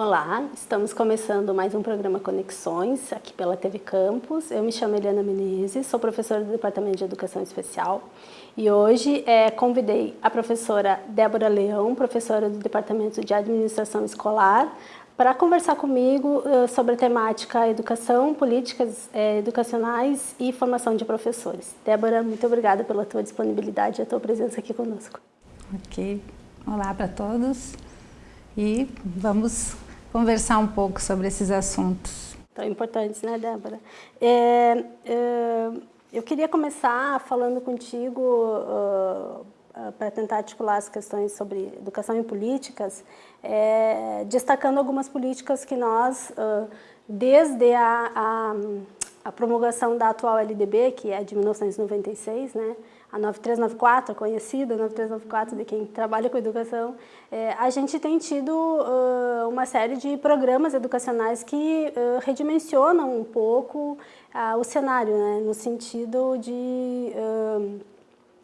Olá, estamos começando mais um programa Conexões, aqui pela TV Campus. Eu me chamo Eliana Menezes, sou professora do Departamento de Educação Especial e hoje é, convidei a professora Débora Leão, professora do Departamento de Administração Escolar, para conversar comigo uh, sobre a temática educação, políticas eh, educacionais e formação de professores. Débora, muito obrigada pela tua disponibilidade e a tua presença aqui conosco. Ok, olá para todos e vamos conversar um pouco sobre esses assuntos. Tão importantes, né, Débora? É, é, eu queria começar falando contigo uh, uh, para tentar articular as questões sobre educação e políticas, é, destacando algumas políticas que nós, uh, desde a, a, a promulgação da atual LDB, que é de 1996, né, a 9394, conhecida 9394 de quem trabalha com educação, é, a gente tem tido uh, uma série de programas educacionais que uh, redimensionam um pouco uh, o cenário, né, no sentido de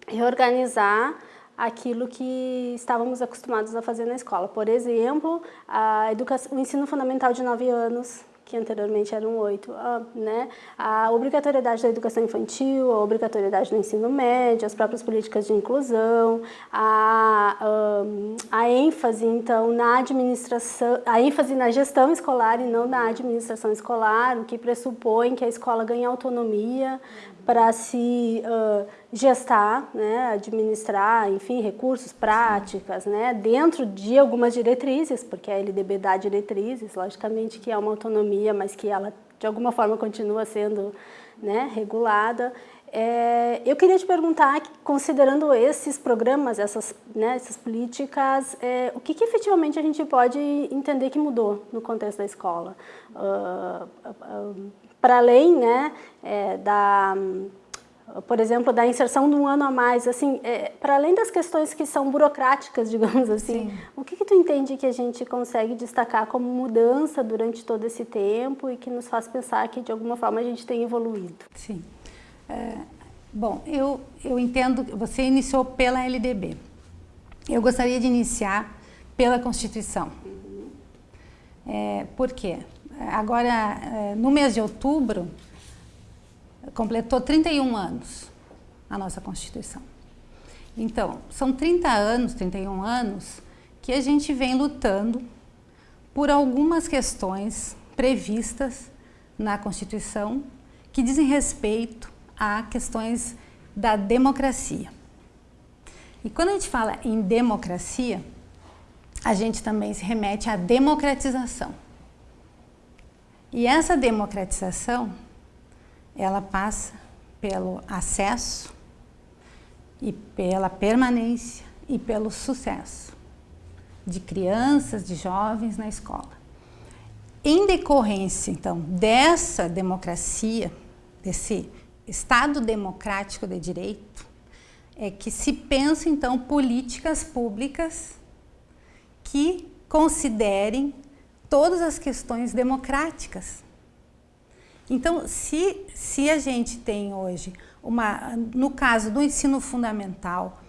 reorganizar aquilo que estávamos acostumados a fazer na escola. Por exemplo, a educação, o ensino fundamental de 9 anos, que anteriormente eram oito, ah, né? a obrigatoriedade da educação infantil, a obrigatoriedade do ensino médio, as próprias políticas de inclusão, a, a ênfase, então, na administração, a ênfase na gestão escolar e não na administração escolar, o que pressupõe que a escola ganhe autonomia para se uh, gestar, né, administrar, enfim, recursos, práticas, né, dentro de algumas diretrizes, porque a LDB dá diretrizes, logicamente que é uma autonomia, mas que ela de alguma forma continua sendo né, regulada. É, eu queria te perguntar, considerando esses programas, essas, né, essas políticas, é, o que, que, efetivamente a gente pode entender que mudou no contexto da escola? Uh, uh, para além né, é, da, por exemplo, da inserção de um ano a mais, assim, é, para além das questões que são burocráticas, digamos assim, Sim. o que, que tu entende que a gente consegue destacar como mudança durante todo esse tempo e que nos faz pensar que de alguma forma a gente tem evoluído? Sim. É, bom, eu, eu entendo, você iniciou pela LDB. Eu gostaria de iniciar pela Constituição. Uhum. É, por quê? Agora, é, no mês de outubro, completou 31 anos a nossa Constituição. Então, são 30 anos, 31 anos, que a gente vem lutando por algumas questões previstas na Constituição que dizem respeito a questões da democracia. E quando a gente fala em democracia, a gente também se remete à democratização. E essa democratização, ela passa pelo acesso e pela permanência e pelo sucesso de crianças, de jovens na escola. Em decorrência, então, dessa democracia, desse Estado democrático de direito, é que se pensa, então, políticas públicas que considerem todas as questões democráticas. Então, se, se a gente tem hoje, uma, no caso do ensino fundamental,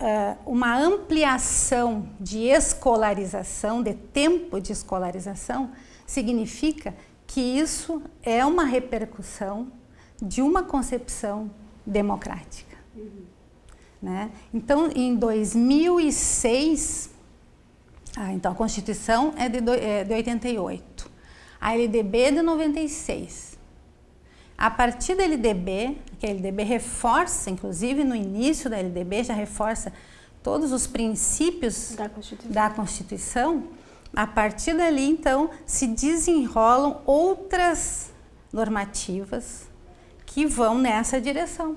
uh, uma ampliação de escolarização, de tempo de escolarização, significa que isso é uma repercussão de uma concepção democrática. Uhum. Né? Então, em 2006, ah, então a Constituição é de, do, é de 88, a LDB é de 96. A partir da LDB, que a LDB reforça, inclusive no início da LDB, já reforça todos os princípios da Constituição, da Constituição a partir dali, então, se desenrolam outras normativas que vão nessa direção.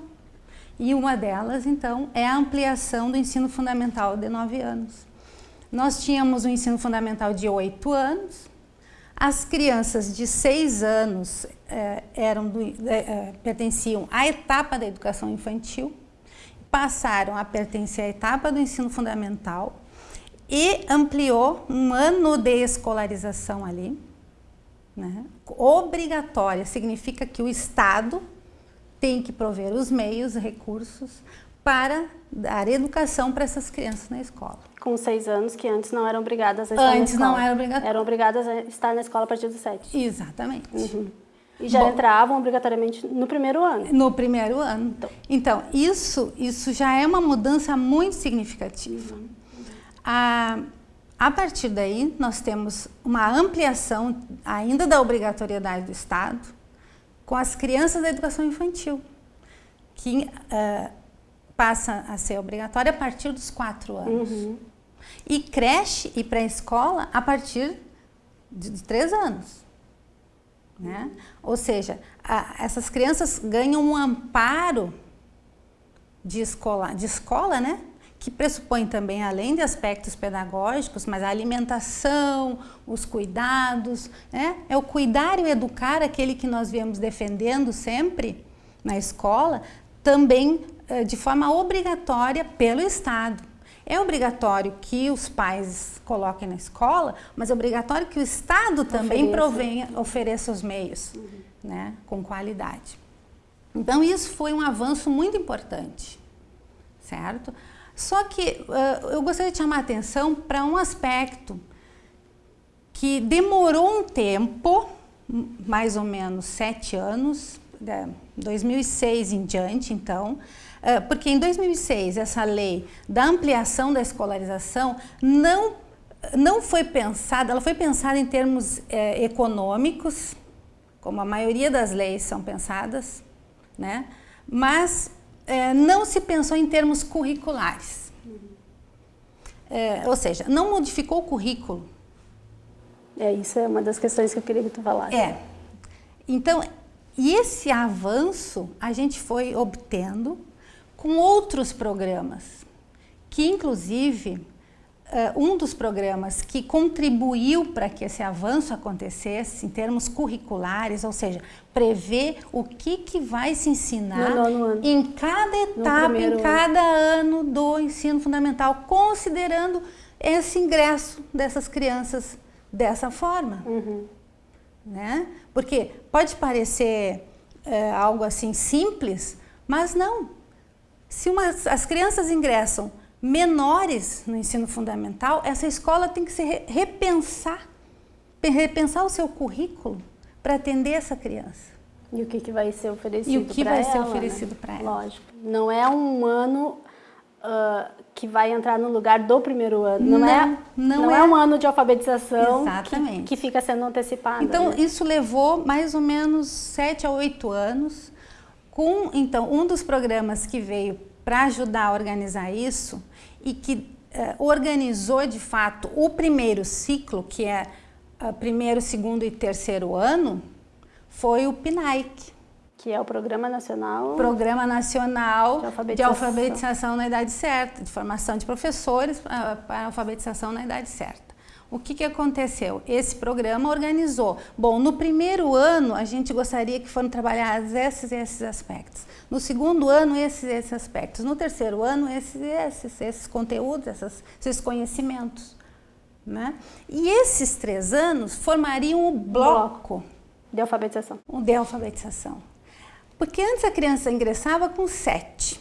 E uma delas, então, é a ampliação do ensino fundamental de nove anos. Nós tínhamos o um ensino fundamental de 8 anos, as crianças de 6 anos eh, eram do, eh, pertenciam à etapa da educação infantil, passaram a pertencer à etapa do ensino fundamental e ampliou um ano de escolarização ali, né? obrigatória, significa que o Estado tem que prover os meios, recursos para dar educação para essas crianças na escola. Com seis anos, que antes não eram obrigadas a estar antes na escola. não era obrigatório. Eram obrigadas a estar na escola a partir dos sete. Exatamente. Uhum. E já Bom, entravam obrigatoriamente no primeiro ano. No primeiro ano. Então, então isso, isso já é uma mudança muito significativa. Uhum. A, a partir daí, nós temos uma ampliação ainda da obrigatoriedade do Estado com as crianças da educação infantil, que uh, passa a ser obrigatória a partir dos quatro anos. Uhum. E creche e pré-escola a partir de, três anos. Né? Ou seja, a, essas crianças ganham um amparo de escola, de escola, né? que pressupõe também, além de aspectos pedagógicos, mas a alimentação, os cuidados, né? é o cuidar e o educar, aquele que nós viemos defendendo sempre na escola, também de forma obrigatória pelo Estado. É obrigatório que os pais coloquem na escola, mas é obrigatório que o Estado também ofereça. provenha, ofereça os meios, uhum. né, com qualidade. Então isso foi um avanço muito importante, certo? Só que uh, eu gostaria de chamar a atenção para um aspecto que demorou um tempo, mais ou menos sete anos, 2006 em diante, então, porque em 2006 essa lei da ampliação da escolarização não, não foi pensada, ela foi pensada em termos é, econômicos, como a maioria das leis são pensadas, né? mas é, não se pensou em termos curriculares. É, ou seja, não modificou o currículo. É, isso é uma das questões que eu queria que tu falasse. É. Então, e esse avanço a gente foi obtendo com outros programas, que inclusive Uh, um dos programas que contribuiu para que esse avanço acontecesse em termos curriculares, ou seja, prever o que, que vai se ensinar em cada etapa, em cada ano. ano do ensino fundamental, considerando esse ingresso dessas crianças dessa forma. Uhum. Né? Porque pode parecer é, algo assim simples, mas não. Se uma, as crianças ingressam menores no ensino fundamental, essa escola tem que se repensar, repensar o seu currículo para atender essa criança. E o que, que vai ser oferecido E o que vai ela, ser oferecido né? para ela. Lógico. Não é um ano uh, que vai entrar no lugar do primeiro ano. Não, não é, não, não é. é. um ano de alfabetização que, que, fica sendo antecipado. Então, né? isso levou mais ou menos sete a oito anos. Com, então, um dos programas que veio para ajudar a organizar isso e que uh, organizou de fato o primeiro ciclo, que é uh, primeiro, segundo e terceiro ano, foi o PNAIC. Que é o Programa Nacional... Programa Nacional de Alfabetização, de alfabetização na Idade Certa, de formação de professores uh, para alfabetização na idade certa. O que, que aconteceu? Esse programa organizou. Bom, no primeiro ano a gente gostaria que foram trabalhados esses e esses aspectos. No segundo ano, esses e esses aspectos. No terceiro ano, esses e esses, esses conteúdos, essas, esses conhecimentos. Né? E esses três anos formariam o bloco, de alfabetização. De alfabetização. Porque antes a criança ingressava com sete.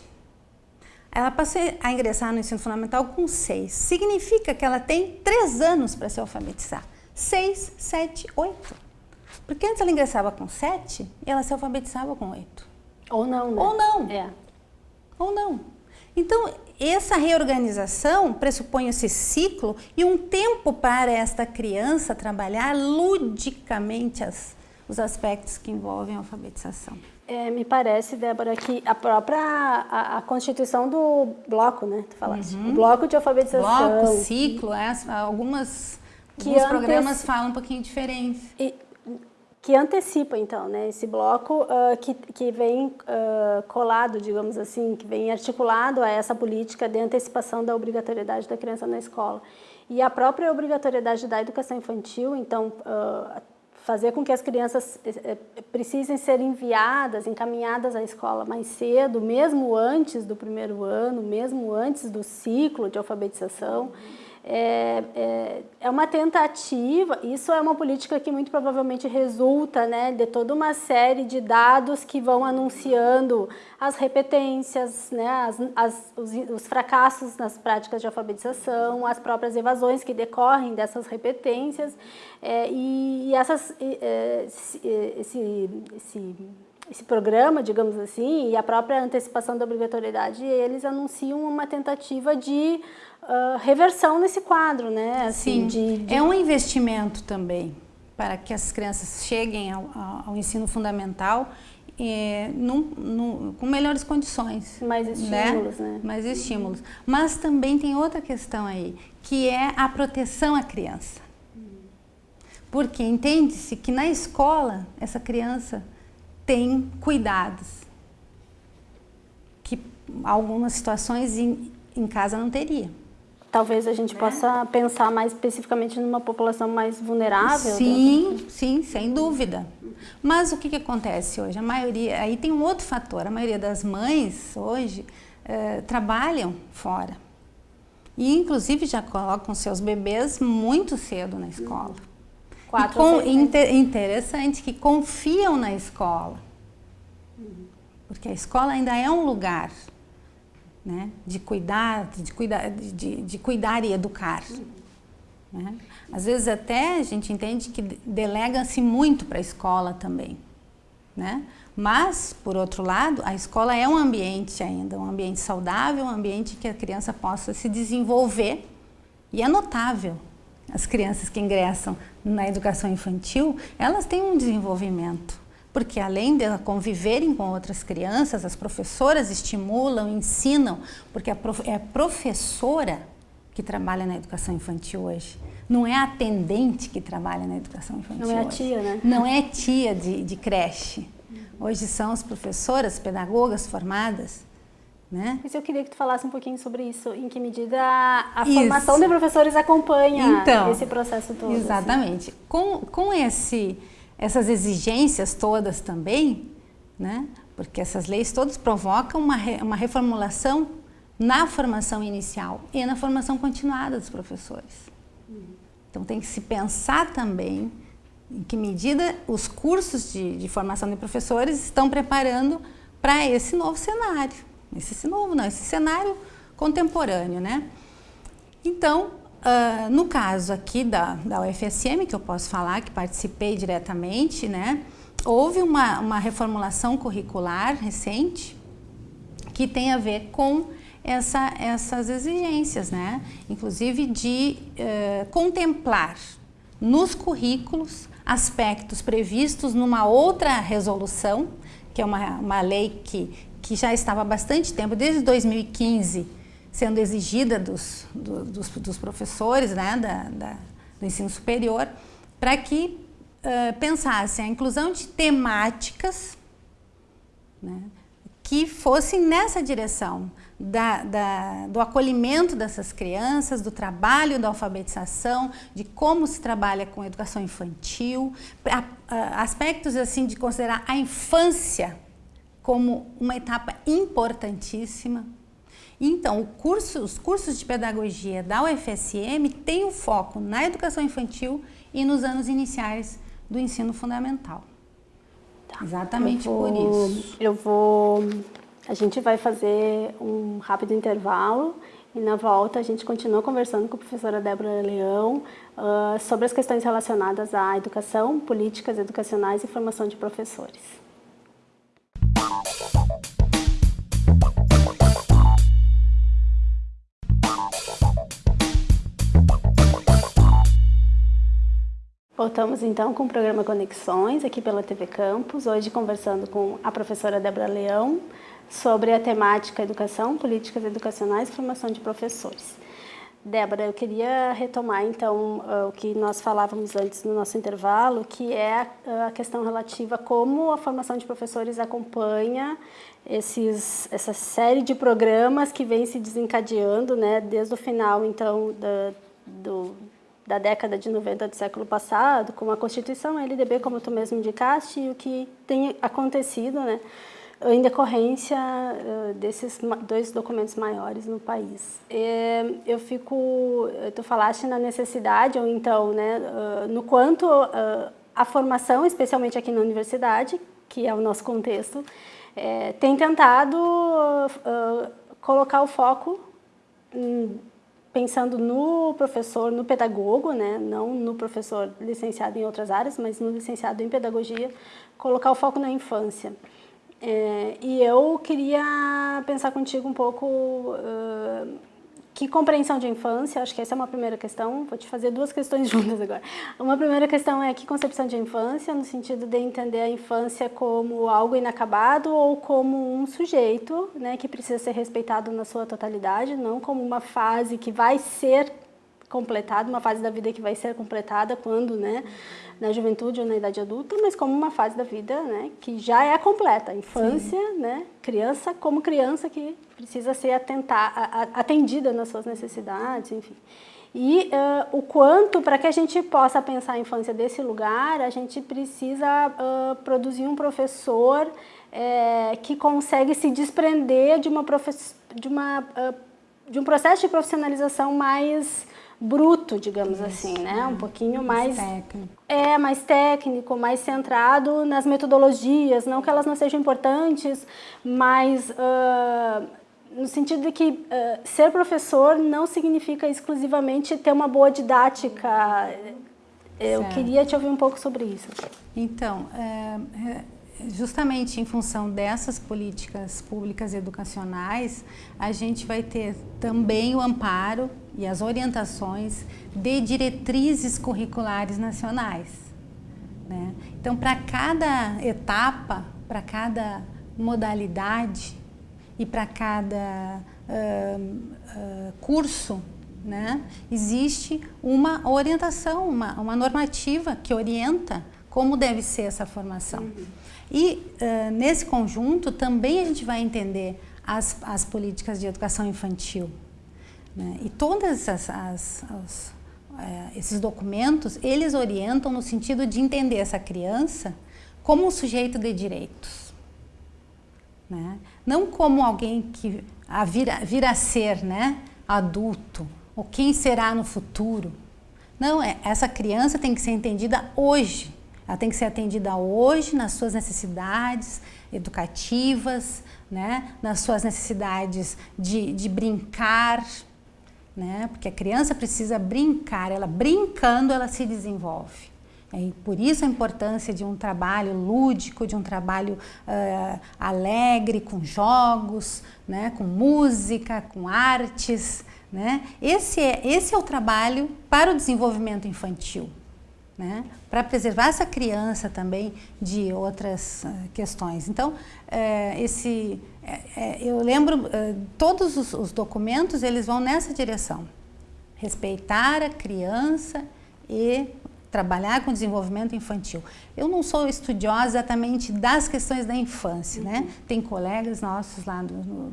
Ela passou a ingressar no ensino fundamental com seis. Significa que ela tem três anos para se alfabetizar. Seis, sete, oito. Porque antes ela ingressava com sete e ela se alfabetizava com oito. Ou não, né? Ou não. É. Ou não. Então, essa reorganização pressupõe esse ciclo e um tempo para esta criança trabalhar ludicamente as, os aspectos que envolvem a alfabetização. É, me parece, Débora, que a própria a, a constituição do bloco, né? Tu falaste. Uhum. O bloco de alfabetização. Bloco, ciclo, é, algumas, que alguns programas falam um pouquinho diferente. E, que antecipa, então, né, esse bloco uh, que, que vem uh, colado, digamos assim, que vem articulado a essa política de antecipação da obrigatoriedade da criança na escola. E a própria obrigatoriedade da educação infantil, então, uh, fazer com que as crianças eh, eh, precisem ser enviadas, encaminhadas à escola mais cedo, mesmo antes do primeiro ano, mesmo antes do ciclo de alfabetização, é, é, é, uma tentativa, isso é uma política que muito provavelmente resulta né, de toda uma série de dados que vão anunciando as repetências, né, as, as, os, os, fracassos nas práticas de alfabetização, as próprias evasões que decorrem dessas repetências é, e, e, essas, é, esse, esse, esse programa, digamos assim, e a própria antecipação da obrigatoriedade, eles anunciam uma tentativa de uh, reversão nesse quadro, né? Assim, Sim, de, de... é um investimento também para que as crianças cheguem ao, ao ensino fundamental é, num, num, com melhores condições. Mais estímulos, né? né? Mais estímulos. Mas também tem outra questão aí, que é a proteção à criança. Porque entende-se que na escola essa criança tem cuidados que algumas situações em, em casa não teria talvez a gente né? possa pensar mais especificamente numa população mais vulnerável. Sim, né? sim, sem dúvida. Mas o que, que acontece hoje? A maioria, aí tem um outro fator, a maioria das mães hoje eh, trabalham fora. E inclusive já colocam seus bebês muito cedo na escola. Quatro com, inter, interessante que confiam na escola. Porque a escola ainda é um lugar né? de cuidar, de cuidar, de, de cuidar e educar. Né? Às vezes até a gente entende que delega-se muito para a escola também. Né? Mas, por outro lado, a escola é um ambiente ainda, um ambiente saudável, um ambiente que a criança possa se desenvolver e é notável. As crianças que ingressam na educação infantil, elas têm um desenvolvimento porque além de conviverem com outras crianças, as professoras estimulam, ensinam, porque é a professora que trabalha na educação infantil hoje. Não é a atendente que trabalha na educação infantil Não é a tia, né? Não é tia de, de creche. Hoje são as professoras, pedagogas formadas, né? Mas eu queria que tu falasse um pouquinho sobre isso, em que medida a, a formação de professores acompanha então, esse processo todo. Assim. Exatamente. Assim. Com, com esse essas exigências todas também, né? porque essas leis todas provocam uma, re, uma reformulação na formação inicial e na formação continuada dos professores. Então tem que se pensar também em que medida os cursos de, de formação de professores estão preparando para esse novo cenário. Esse, novo não, esse cenário contemporâneo, né? Então, Uh, no caso aqui da, da UFSM, que eu posso falar, que participei diretamente, né, houve uma, uma reformulação curricular recente que tem a ver com essa, essas exigências, né? inclusive de uh, contemplar nos currículos aspectos previstos numa outra resolução, que é uma, uma lei que, que já estava há bastante tempo, desde 2015, sendo exigida dos, do, dos, dos, professores né, da, da, do ensino superior, para que uh, pensassem a inclusão de temáticas né, que fossem nessa direção da, da, do acolhimento dessas crianças, do trabalho da alfabetização, de como se trabalha com educação infantil, a, a, aspectos assim de considerar a infância como uma etapa importantíssima então, curso, os cursos de pedagogia da UFSM têm o foco na educação infantil e nos anos iniciais do ensino fundamental. Tá. Exatamente vou, por isso. Eu vou... A gente vai fazer um rápido intervalo e na volta a gente continua conversando com a professora Débora Leão uh, sobre as questões relacionadas à educação, políticas educacionais e formação de professores. Voltamos então com o programa Conexões, aqui pela TV Campus, hoje conversando com a professora Débora Leão sobre a temática Educação, Políticas Educacionais e Formação de Professores. Débora, eu queria retomar então o que nós falávamos antes no nosso intervalo, que é a questão relativa a como a formação de professores acompanha esses, essa série de programas que vem se desencadeando né, desde o final então da, do, da década de 90 do século passado, com a Constituição, a LDB, como tu mesmo indicaste, e o que tem acontecido né, em decorrência uh, desses dois documentos maiores no país. E eu fico, tu falaste na necessidade, ou então, né, no quanto a formação, especialmente aqui na universidade, que é o nosso contexto, tem tentado colocar o foco em, pensando no professor, no pedagogo, né, não no professor licenciado em outras áreas, mas no licenciado em pedagogia, colocar o foco na infância. É, e eu queria pensar contigo um pouco uh, que compreensão de infância, acho que essa é uma primeira questão, vou te fazer duas questões juntas agora. Uma primeira questão é que concepção de infância, no sentido de entender a infância como algo inacabado ou como um sujeito né, que precisa ser respeitado na sua totalidade, não como uma fase que vai ser completada, uma fase da vida que vai ser completada quando, né, na juventude ou na idade adulta, mas como uma fase da vida né, que já é completa. Infância, né, criança como criança que precisa ser atentar, atendida nas suas necessidades, enfim. E uh, o quanto, para que a gente possa pensar a infância desse lugar, a gente precisa uh, produzir um professor é, que consegue se desprender de, uma de, uma, uh, de um processo de profissionalização mais bruto, digamos Isso, assim, né? Um pouquinho mais, mais técnico. É, mais técnico, mais centrado nas metodologias, não que elas não sejam importantes, mas uh, no sentido de que uh, ser professor não significa exclusivamente ter uma boa didática. Eu certo. queria te ouvir um pouco sobre isso. Então, é justamente em função dessas políticas públicas educacionais, a gente vai ter também o amparo e as orientações de diretrizes curriculares nacionais. Né? Então, para cada etapa, para cada modalidade e para cada uh, uh, curso, né, existe uma orientação, uma, uma normativa que orienta como deve ser essa formação. Uhum. E uh, nesse conjunto também a gente vai entender as, as políticas de educação infantil. Né? E todos as, as, uh, esses documentos, eles orientam no sentido de entender essa criança como um sujeito de direitos. Né? Não como alguém que a vira, vir a ser né, adulto, ou quem será no futuro. Não, é, essa criança tem que ser entendida hoje, ela tem que ser atendida hoje nas suas necessidades educativas, né? nas suas necessidades de, de brincar, né? porque a criança precisa brincar, ela brincando ela se desenvolve. E por isso a importância de um trabalho lúdico, de um trabalho uh, alegre, com jogos, né? com música, com artes. Né? Esse, é, esse é o trabalho para o desenvolvimento infantil né? para preservar essa criança também de outras uh, questões. Então, uh, esse, uh, eu lembro, todos os, os documentos eles vão nessa direção, respeitar a criança e trabalhar com desenvolvimento infantil. Eu não sou estudiosa exatamente das questões da infância, né? uhum. né? Tem colegas nossos lá do, do,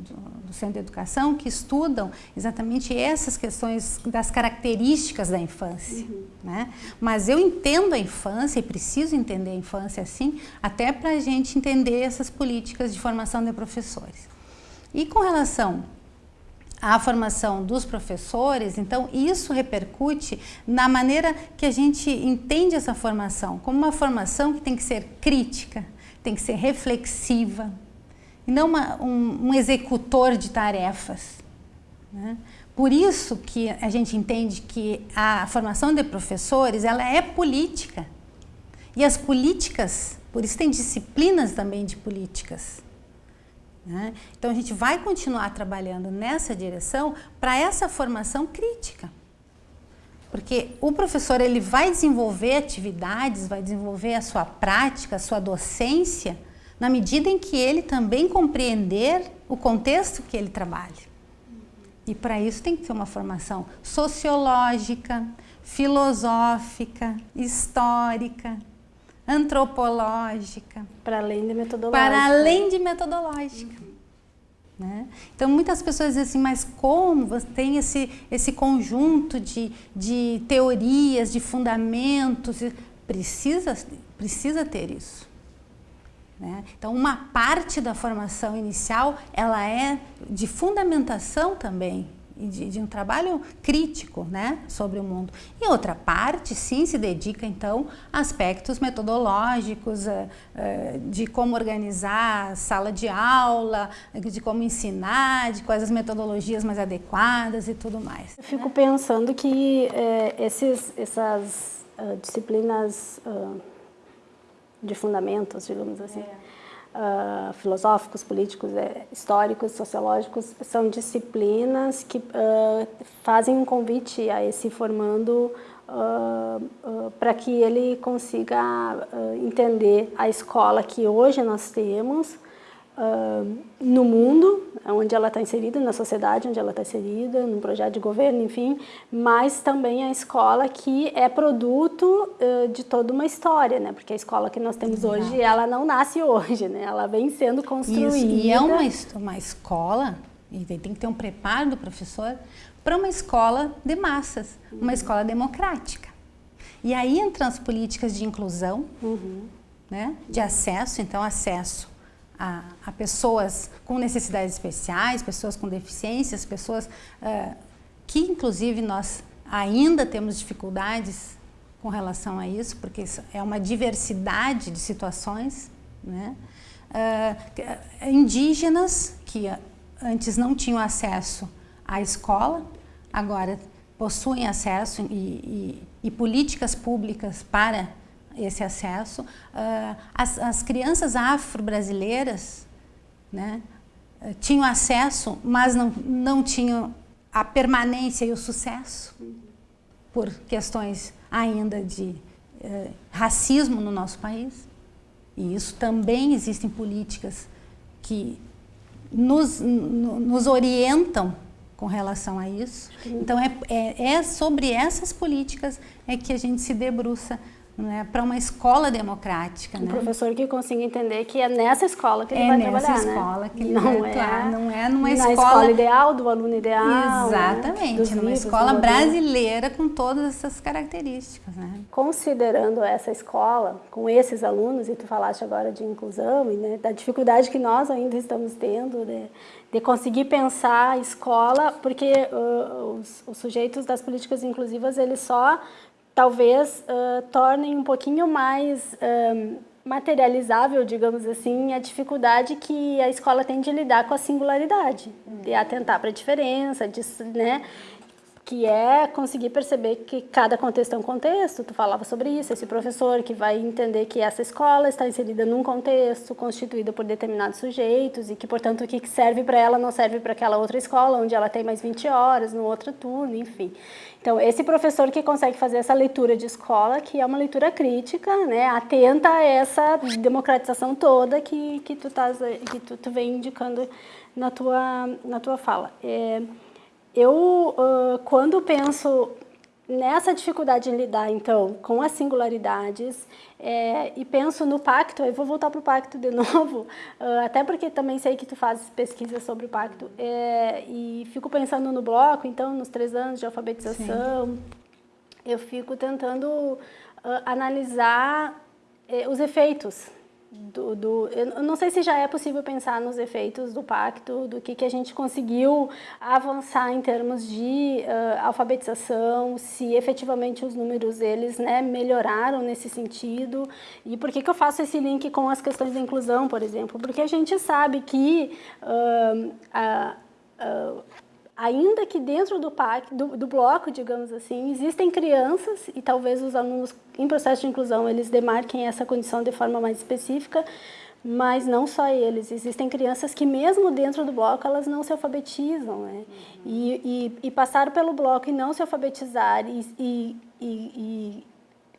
do, Centro de Educação que estudam exatamente essas questões das características da infância, uhum. né? Mas eu entendo a infância e preciso entender a infância assim, até para a gente entender essas políticas de formação de professores. E com relação a formação dos professores, então isso repercute na maneira que a gente entende essa formação, como uma formação que tem que ser crítica, tem que ser reflexiva, e não uma, um, um, executor de tarefas. Né? Por isso que a gente entende que a formação de professores ela é política. E as políticas, por isso tem disciplinas também de políticas. Né? Então a gente vai continuar trabalhando nessa direção para essa formação crítica. Porque o professor ele vai desenvolver atividades, vai desenvolver a sua prática, a sua docência, na medida em que ele também compreender o contexto que ele trabalha. E para isso tem que ter uma formação sociológica, filosófica, histórica, antropológica. Para além de metodológica. Para além de metodológica. Uhum. Né? Então, muitas pessoas dizem assim, mas como você tem esse, esse conjunto de, de teorias, de fundamentos? Precisa, precisa ter isso. Né? Então, uma parte da formação inicial, ela é de fundamentação também, de, de, um trabalho crítico né, sobre o mundo. E outra parte, sim, se dedica, então, a aspectos metodológicos, uh, uh, de como organizar a sala de aula, de como ensinar, de quais as metodologias mais adequadas e tudo mais. Eu fico pensando que eh, esses, essas uh, disciplinas de fundamentos, digamos assim, é. Uh, filosóficos, políticos, é, históricos, sociológicos, são disciplinas que uh, fazem um convite a esse formando uh, para que ele consiga entender a escola que hoje nós temos, uh, no mundo, onde ela está inserida, na sociedade onde ela está inserida, no projeto de governo, enfim, mas também a escola que é produto uh, de toda uma história, né? Porque a escola que nós temos Exato. hoje, ela não nasce hoje, né? Ela vem sendo construída. Isso, e é uma, uma escola, e tem que ter um preparo do professor, para uma escola de massas, uma uhum. escola democrática. E aí entram as políticas de inclusão, uhum. né? de acesso, então acesso a, a pessoas com necessidades especiais, pessoas com deficiências, pessoas uh, que inclusive nós ainda temos dificuldades com relação a isso, porque é uma diversidade de situações, né? Uh, indígenas que antes não tinham acesso à escola, agora possuem acesso e, e, e políticas públicas para esse acesso. Uh, as, as, crianças afro-brasileiras né, tinham acesso, mas não, não tinham a permanência e o sucesso por questões ainda de uh, racismo no nosso país. E isso também existem políticas que nos, no, nos orientam com relação a isso. Então, é, é, é sobre essas políticas é que a gente se debruça né, para uma escola democrática. Um né? professor que consiga entender que é nessa escola que ele é vai trabalhar, É nessa escola que ele não vai é, atuar, não é numa na escola... escola ideal, do aluno ideal. Né, Exatamente, né? numa escola brasileira com todas essas características. Né? Considerando essa escola, com esses alunos, e tu falaste agora de inclusão, e né, da dificuldade que nós ainda estamos tendo de, de conseguir pensar a escola, porque uh, os, os sujeitos das políticas inclusivas, eles só talvez uh, tornem um pouquinho mais materializável, digamos assim, a dificuldade que a escola tem de lidar com a singularidade, de atentar para a diferença, de, né, que é conseguir perceber que cada contexto é um contexto, tu falava sobre isso, esse professor que vai entender que essa escola está inserida num contexto constituído por determinados sujeitos e que, portanto, o que serve para ela não serve para aquela outra escola, onde ela tem mais 20 horas, no outro turno, enfim. Então, esse professor que consegue fazer essa leitura de escola, que é uma leitura crítica, né, atenta a essa democratização toda que, que, tu, tás, que tu, tu vem indicando na tua, na tua fala. É, eu, uh, quando penso nessa dificuldade em lidar, então, com as singularidades é, e penso no pacto, eu vou voltar para o pacto de novo, uh, até porque também sei que tu fazes pesquisa sobre o pacto, é, e fico pensando no bloco, então, nos três anos de alfabetização, Sim. eu fico tentando uh, analisar eh, os efeitos do, do, eu não sei se já é possível pensar nos efeitos do pacto, do que, que a gente conseguiu avançar em termos de uh, alfabetização, se efetivamente os números eles né, melhoraram nesse sentido. E por que, que eu faço esse link com as questões da inclusão, por exemplo? Porque a gente sabe que uh, ainda que dentro do, PAC, do, do, bloco, digamos assim, existem crianças, e talvez os alunos em processo de inclusão, eles demarquem essa condição de forma mais específica, mas não só eles, existem crianças que mesmo dentro do bloco, elas não se alfabetizam, né? Uhum. E, e, e, passar pelo bloco e não se alfabetizar e, e,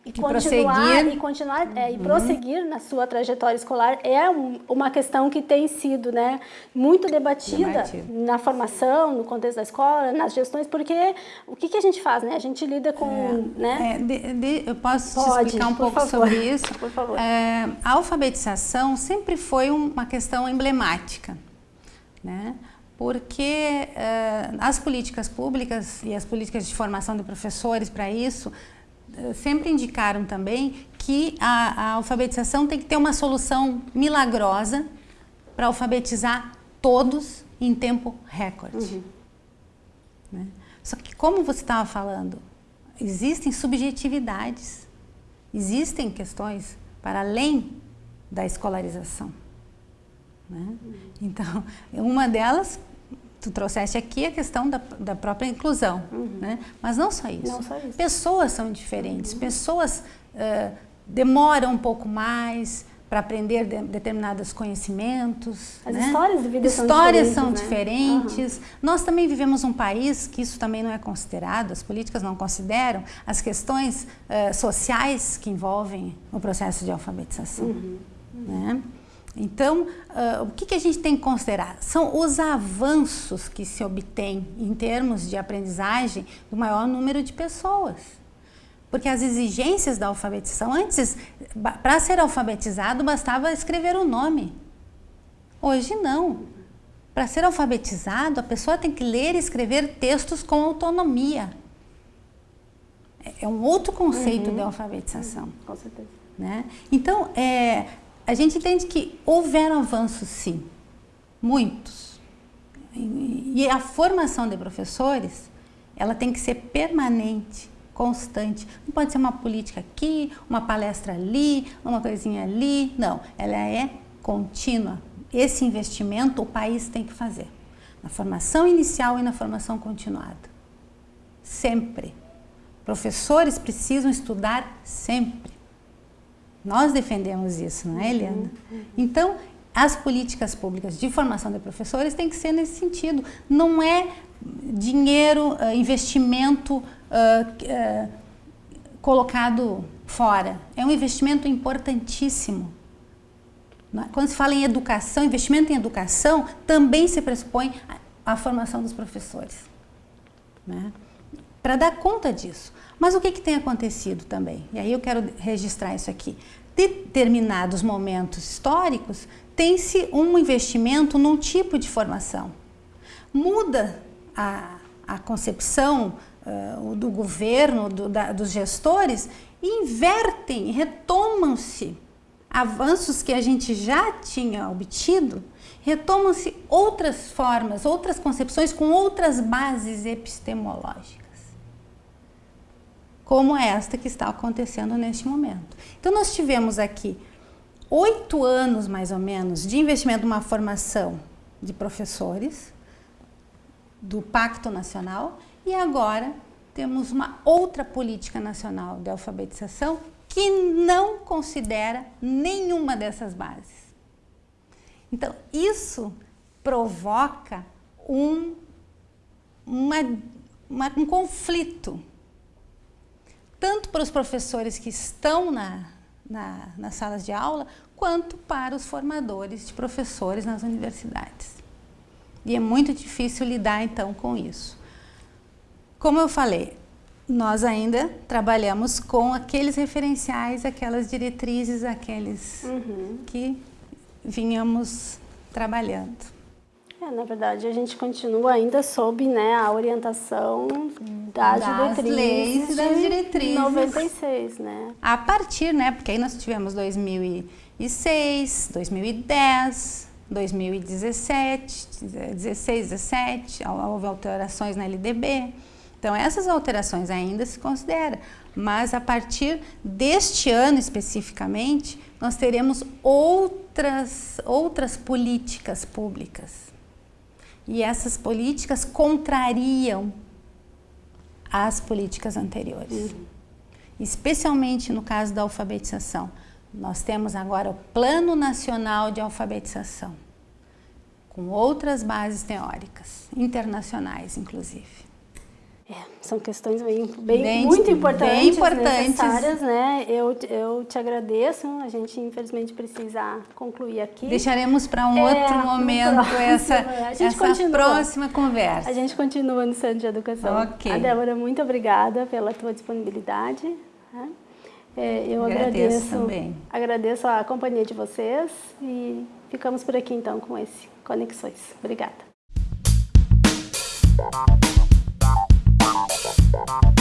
e continuar prosseguir. e continuar é, e uhum. prosseguir na sua trajetória escolar é um, uma questão que tem sido né muito debatida na formação no contexto da escola nas gestões porque o que, que a gente faz né? A gente lida com é, né? É, de, de, eu posso Pode, explicar um pouco favor, sobre isso? Por favor. É, a alfabetização sempre foi uma questão emblemática né? Porque uh, as políticas públicas e as políticas de formação de professores para isso sempre indicaram também que a, a alfabetização tem que ter uma solução milagrosa para alfabetizar todos em tempo recorde. Uhum. Né? Só que como você estava falando, existem subjetividades, existem questões para além da escolarização. Né? Uhum. Então, uma delas tu trouxeste aqui a questão da, da própria inclusão, uhum. né? mas não só isso. Não só isso. Pessoas são diferentes, uhum. pessoas uh, demoram um pouco mais para aprender de, determinados conhecimentos. As né? histórias de vida histórias são diferentes. São diferentes. Uhum. Nós também vivemos um país que isso também não é considerado, as políticas não consideram as questões uh, sociais que envolvem o processo de alfabetização. Uhum. Né? Então, uh, o que, que, a gente tem que considerar? São os avanços que se obtêm em termos de aprendizagem do maior número de pessoas. Porque as exigências da alfabetização, antes, para ser alfabetizado, bastava escrever o nome. Hoje não. Para ser alfabetizado, a pessoa tem que ler e escrever textos com autonomia. É, é um outro conceito uhum. de alfabetização. Uhum, com certeza. Né? Então, é, a gente entende que houveram avanços, sim, muitos. E a formação de professores, ela tem que ser permanente, constante. Não pode ser uma política aqui, uma palestra ali, uma coisinha ali. Não, ela é contínua. Esse investimento o país tem que fazer. Na formação inicial e na formação continuada. Sempre. Professores precisam estudar sempre. Nós defendemos isso, não é, Eliana? Então, as políticas públicas de formação de professores têm que ser nesse sentido. Não é dinheiro, uh, investimento uh, uh, colocado fora. É um investimento importantíssimo. É? Quando se fala em educação, investimento em educação, também se pressupõe a, a formação dos professores. Né? Para dar conta disso. Mas o que, que tem acontecido também? E aí eu quero registrar isso aqui. Determinados momentos históricos, tem-se um investimento num tipo de formação. Muda a, a concepção uh, do governo, do, da, dos gestores, invertem, retomam-se avanços que a gente já tinha obtido, retomam-se outras formas, outras concepções com outras bases epistemológicas como esta que está acontecendo neste momento. Então, nós tivemos aqui oito anos, mais ou menos, de investimento numa formação de professores do Pacto Nacional e agora temos uma outra política nacional de alfabetização que não considera nenhuma dessas bases. Então, isso provoca um, uma, uma, um conflito tanto para os professores que estão na, na, nas salas de aula, quanto para os formadores de professores nas universidades. E é muito difícil lidar então com isso. Como eu falei, nós ainda trabalhamos com aqueles referenciais, aquelas diretrizes, aqueles uhum. que vinhamos trabalhando. É, na verdade, a gente continua ainda sob né, a orientação das, das diretrizes leis e das diretrizes 96, né? A partir, né, porque aí nós tivemos 2006, 2010, 2017, 16, 17, houve alterações na LDB. Então, essas alterações ainda se consideram, mas a partir deste ano especificamente, nós teremos outras, outras políticas públicas e essas políticas contrariam as políticas anteriores. Uhum. Especialmente no caso da alfabetização. Nós temos agora o Plano Nacional de Alfabetização, com outras bases teóricas, internacionais inclusive. São questões bem, bem, bem muito importantes, bem importantes, necessárias, né? Eu, eu te agradeço. A gente infelizmente precisa concluir aqui. Deixaremos para um é, outro momento próximo, essa, essa continua, próxima conversa. A gente continua no Centro de Educação. Ok. A Débora, muito obrigada pela tua disponibilidade. Né? É, eu agradeço, agradeço também. Agradeço a companhia de vocês e ficamos por aqui então com esse Conexões. Obrigada. Bye.